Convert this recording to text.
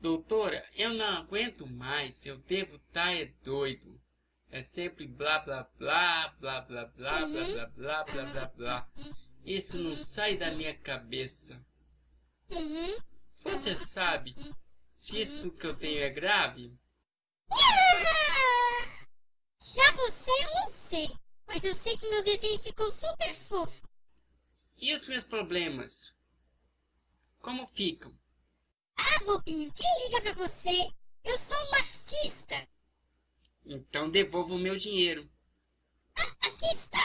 Doutora, eu não aguento mais, eu devo estar tá, é doido. É sempre blá blá blá, blá blá blá, uhum. blá blá blá, blá blá blá. Isso não sai da minha cabeça. Uhum. Você sabe se isso que eu tenho é grave? Já você eu não sei, mas eu sei que meu desenho ficou super fofo. E os meus problemas? Como ficam? Bobinho, quem liga pra você? Eu sou um artista. Então devolva o meu dinheiro. Ah, aqui está.